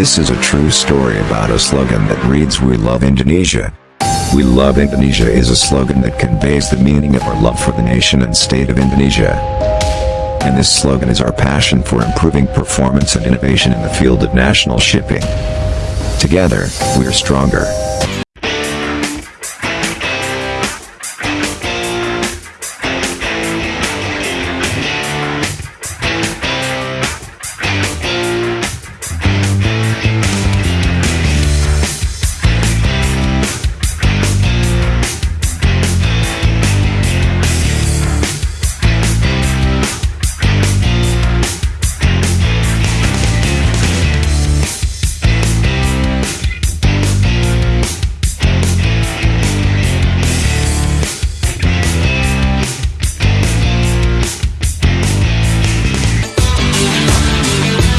This is a true story about a slogan that reads We love Indonesia. We love Indonesia is a slogan that conveys the meaning of our love for the nation and state of Indonesia. And this slogan is our passion for improving performance and innovation in the field of national shipping. Together, we are stronger.